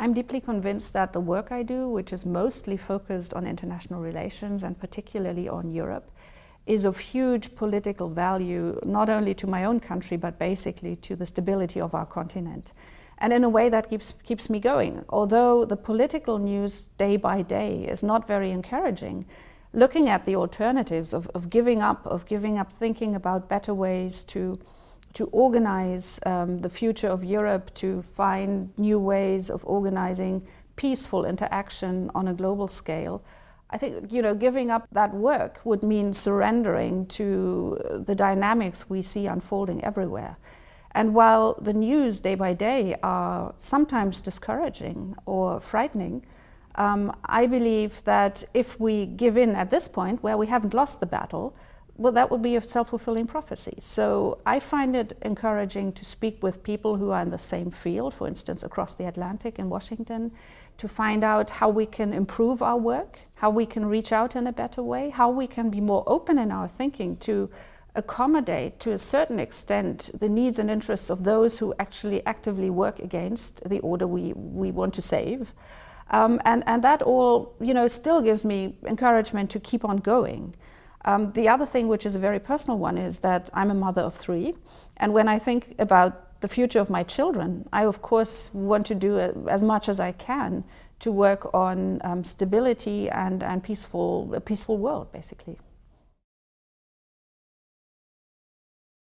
I'm deeply convinced that the work I do, which is mostly focused on international relations and particularly on Europe, is of huge political value, not only to my own country, but basically to the stability of our continent. And in a way that keeps, keeps me going. Although the political news day by day is not very encouraging, looking at the alternatives of, of giving up, of giving up thinking about better ways to to organize um, the future of Europe, to find new ways of organizing peaceful interaction on a global scale. I think, you know, giving up that work would mean surrendering to the dynamics we see unfolding everywhere. And while the news day by day are sometimes discouraging or frightening, um, I believe that if we give in at this point, where we haven't lost the battle, well, that would be a self-fulfilling prophecy. So I find it encouraging to speak with people who are in the same field, for instance, across the Atlantic in Washington, to find out how we can improve our work, how we can reach out in a better way, how we can be more open in our thinking to accommodate to a certain extent the needs and interests of those who actually actively work against the order we, we want to save. Um, and, and that all, you know, still gives me encouragement to keep on going. Um, the other thing, which is a very personal one, is that I'm a mother of three. And when I think about the future of my children, I of course want to do as much as I can to work on um, stability and, and peaceful, a peaceful world, basically.